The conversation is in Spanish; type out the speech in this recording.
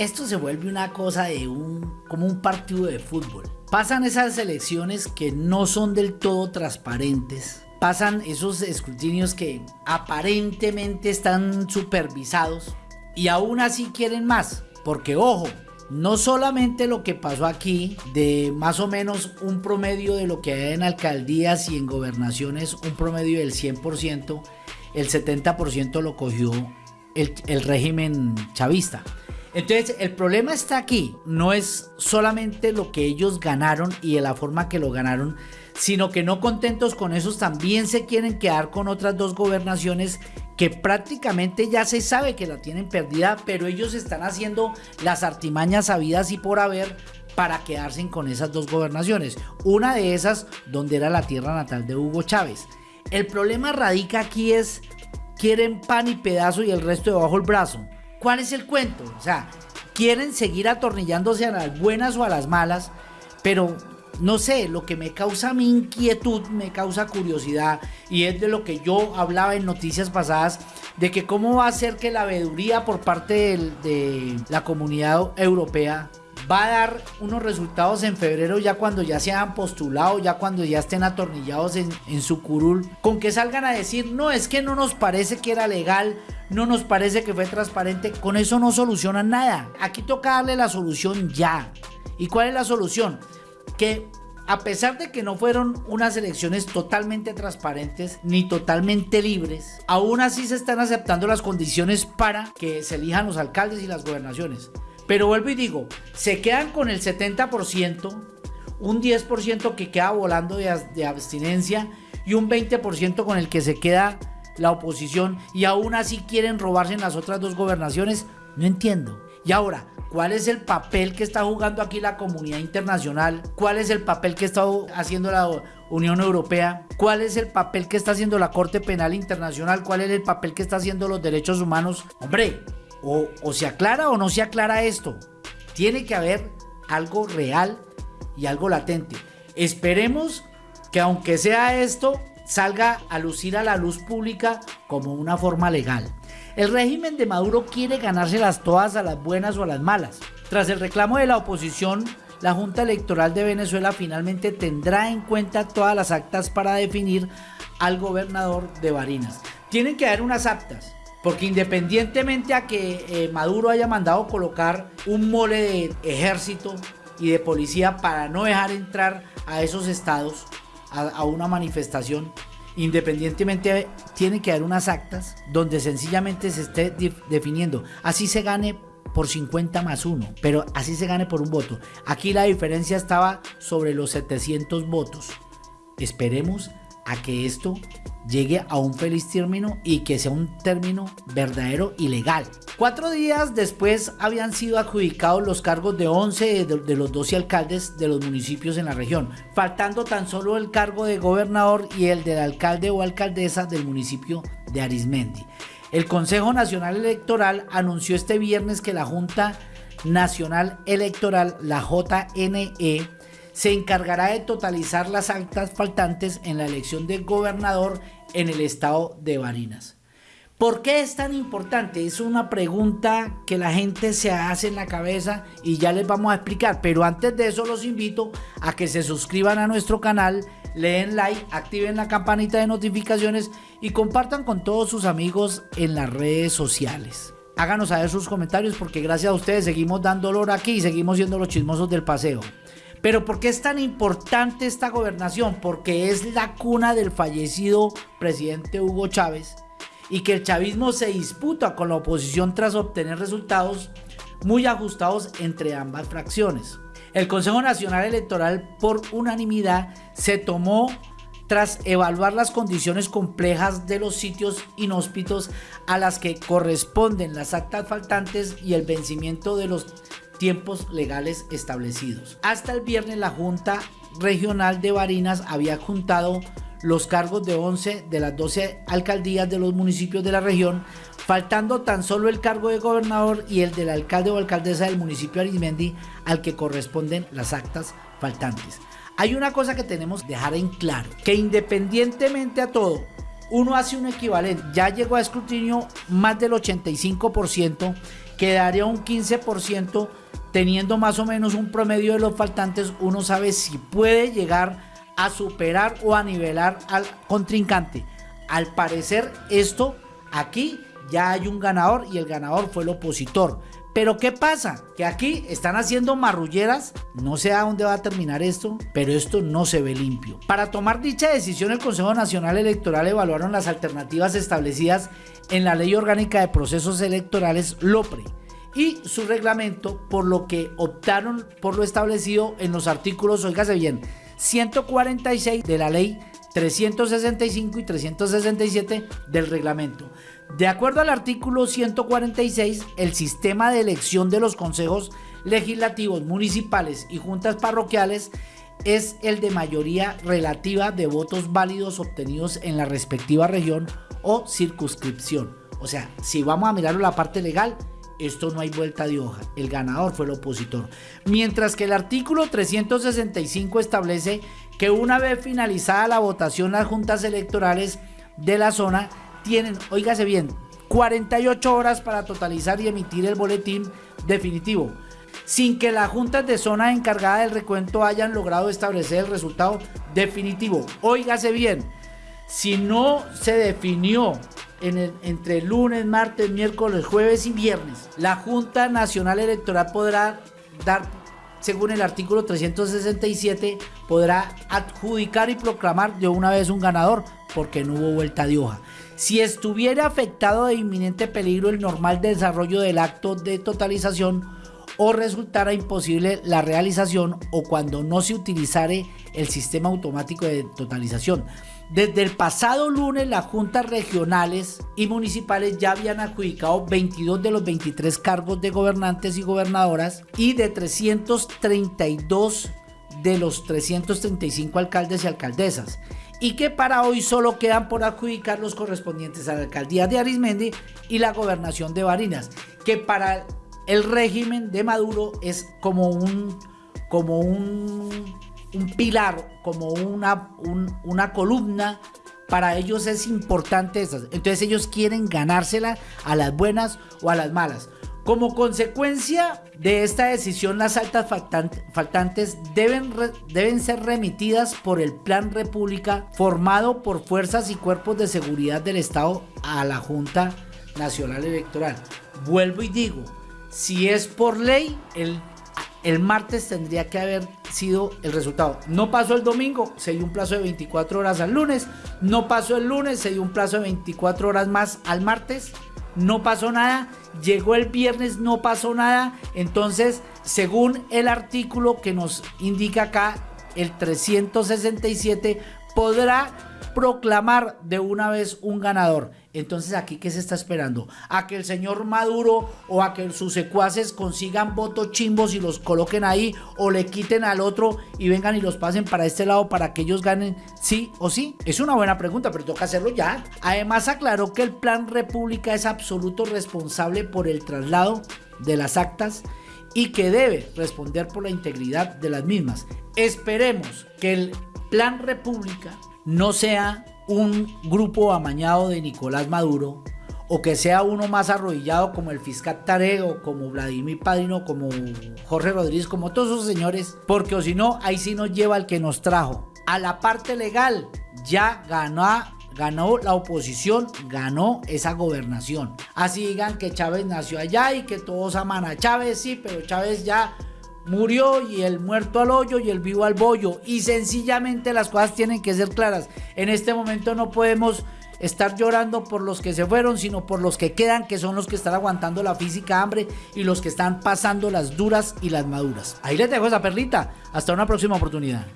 esto se vuelve una cosa de un, como un partido de fútbol. Pasan esas elecciones que no son del todo transparentes. Pasan esos escrutinios que aparentemente están supervisados y aún así quieren más. Porque ojo, no solamente lo que pasó aquí, de más o menos un promedio de lo que hay en alcaldías y en gobernaciones, un promedio del 100%, el 70% lo cogió el, el régimen chavista. Entonces, el problema está aquí. No es solamente lo que ellos ganaron y de la forma que lo ganaron, sino que no contentos con esos también se quieren quedar con otras dos gobernaciones que prácticamente ya se sabe que la tienen perdida, pero ellos están haciendo las artimañas sabidas y por haber para quedarse con esas dos gobernaciones. Una de esas donde era la tierra natal de Hugo Chávez. El problema radica aquí es, quieren pan y pedazo y el resto debajo el brazo. ¿Cuál es el cuento? O sea, quieren seguir atornillándose a las buenas o a las malas, pero no sé, lo que me causa mi inquietud, me causa curiosidad, y es de lo que yo hablaba en noticias pasadas, de que cómo va a ser que la veeduría por parte de la comunidad europea va a dar unos resultados en febrero ya cuando ya se han postulado, ya cuando ya estén atornillados en, en su curul, con que salgan a decir, no, es que no nos parece que era legal, no nos parece que fue transparente, con eso no solucionan nada. Aquí toca darle la solución ya. ¿Y cuál es la solución? Que a pesar de que no fueron unas elecciones totalmente transparentes ni totalmente libres, aún así se están aceptando las condiciones para que se elijan los alcaldes y las gobernaciones. Pero vuelvo y digo, se quedan con el 70%, un 10% que queda volando de, abstinencia y un 20% con el que se queda la oposición y aún así quieren robarse en las otras dos gobernaciones. No entiendo. Y ahora, ¿cuál es el papel que está jugando aquí la comunidad internacional? ¿Cuál es el papel que está haciendo la Unión Europea? ¿Cuál es el papel que está haciendo la Corte Penal Internacional? ¿Cuál es el papel que está haciendo los derechos humanos? Hombre, o, se aclara o no se aclara esto. Tiene que haber algo real y algo latente. Esperemos que aunque sea esto, salga a lucir a la luz pública como una forma legal. El régimen de Maduro quiere ganárselas todas a las buenas o a las malas. Tras el reclamo de la oposición, la Junta Electoral de Venezuela finalmente tendrá en cuenta todas las actas para definir al gobernador de Barinas. Tienen que haber unas actas, porque independientemente a que eh, Maduro haya mandado colocar un mole de ejército y de policía para no dejar entrar a esos estados, a, una manifestación, independientemente tiene que haber unas actas donde sencillamente se esté definiendo. Así se gane por 50 más 1, pero así se gane por un voto. Aquí la diferencia estaba sobre los 700 votos. Esperemos a que esto llegue a un feliz término y que sea un término verdadero y legal. Cuatro días después habían sido adjudicados los cargos de 11 de, los 12 alcaldes de los municipios en la región, faltando tan solo el cargo de gobernador y el del alcalde o alcaldesa del municipio de Arismendi. El Consejo Nacional Electoral anunció este viernes que la Junta Nacional Electoral, la JNE, se encargará de totalizar las actas faltantes en la elección de gobernador en el estado de Barinas. ¿Por qué es tan importante? Es una pregunta que la gente se hace en la cabeza y ya les vamos a explicar. Pero antes de eso los invito a que se suscriban a nuestro canal, leen like, activen la campanita de notificaciones y compartan con todos sus amigos en las redes sociales. Háganos saber sus comentarios porque gracias a ustedes seguimos dando olor aquí y seguimos siendo los chismosos del paseo. Pero ¿por qué es tan importante esta gobernación? Porque es la cuna del fallecido presidente Hugo Chávez y que el chavismo se disputa con la oposición tras obtener resultados muy ajustados entre ambas fracciones. El Consejo Nacional Electoral por unanimidad se tomó tras evaluar las condiciones complejas de los sitios inhóspitos a las que corresponden las actas faltantes y el vencimiento de los tiempos legales establecidos. Hasta el viernes la Junta Regional de Barinas había juntado los cargos de 11 de las 12 alcaldías de los municipios de la región, faltando tan solo el cargo de gobernador y el del alcalde o alcaldesa del municipio de Arismendi al que corresponden las actas faltantes. Hay una cosa que tenemos que dejar en claro, que independientemente a todo, uno hace un equivalente, ya llegó a escrutinio más del 85%, quedaría un 15%, teniendo más o menos un promedio de los faltantes, uno sabe si puede llegar a superar o a nivelar al contrincante. Al parecer esto aquí ya hay un ganador y el ganador fue el opositor. Pero ¿qué pasa? Que aquí están haciendo marrulleras, no sé a dónde va a terminar esto, pero esto no se ve limpio. Para tomar dicha decisión el Consejo Nacional Electoral evaluaron las alternativas establecidas en la Ley Orgánica de Procesos Electorales LOPRE y su reglamento, por lo que optaron por lo establecido en los artículos, oígase bien, 146 de la ley 365 y 367 del reglamento. De acuerdo al artículo 146, el sistema de elección de los consejos legislativos municipales y juntas parroquiales es el de mayoría relativa de votos válidos obtenidos en la respectiva región o circunscripción. O sea, si vamos a mirar la parte legal, esto no hay vuelta de hoja. El ganador fue el opositor. Mientras que el artículo 365 establece que una vez finalizada la votación, las juntas electorales de la zona tienen, oígase bien, 48 horas para totalizar y emitir el boletín definitivo, sin que las juntas de zona encargada del recuento hayan logrado establecer el resultado definitivo. Óigase bien, si no se definió entre lunes, martes, miércoles, jueves y viernes. La Junta Nacional Electoral podrá dar, según el artículo 367, podrá adjudicar y proclamar de una vez un ganador porque no hubo vuelta de hoja. Si estuviera afectado de inminente peligro el normal desarrollo del acto de totalización o resultara imposible la realización o cuando no se utilizare el sistema automático de totalización. Desde el pasado lunes las juntas regionales y municipales ya habían adjudicado 22 de los 23 cargos de gobernantes y gobernadoras y de 332 de los 335 alcaldes y alcaldesas y que para hoy solo quedan por adjudicar los correspondientes a la alcaldía de Arismendi y la gobernación de Barinas, que para el régimen de Maduro es como un como un un pilar, como una, una columna. Para ellos es importante. Entonces ellos quieren ganársela a las buenas o a las malas. Como consecuencia de esta decisión, las altas faltantes deben, deben ser remitidas por el Plan República formado por fuerzas y cuerpos de seguridad del Estado a la Junta Nacional Electoral. Vuelvo y digo, si es por ley, el el martes tendría que haber sido el resultado. No pasó el domingo, se dio un plazo de 24 horas al lunes. No pasó el lunes, se dio un plazo de 24 horas más al martes. No pasó nada. Llegó el viernes, no pasó nada. Entonces, según el artículo que nos indica acá, el 367 podrá proclamar de una vez un ganador. Entonces aquí qué se está esperando? A que el señor Maduro o a que sus secuaces consigan votos chimbos y los coloquen ahí o le quiten al otro y vengan y los pasen para este lado para que ellos ganen sí o sí. Es una buena pregunta, pero toca hacerlo ya. Además aclaró que el Plan República es absoluto responsable por el traslado de las actas y que debe responder por la integridad de las mismas. Esperemos que el Plan República no sea un grupo amañado de Nicolás Maduro o que sea uno más arrodillado como el fiscal Tareo, como Vladimir Padrino, como Jorge Rodríguez, como todos esos señores, porque o si no, ahí sí nos lleva el que nos trajo. A la parte legal, ya ganó, ganó la oposición, ganó esa gobernación. Así digan que Chávez nació allá y que todos aman a Chávez, sí, pero Chávez ya murió y el muerto al hoyo y el vivo al bollo. Y sencillamente las cosas tienen que ser claras. En este momento no podemos estar llorando por los que se fueron, sino por los que quedan, que son los que están aguantando la física hambre y los que están pasando las duras y las maduras. Ahí les dejo esa perlita. Hasta una próxima oportunidad.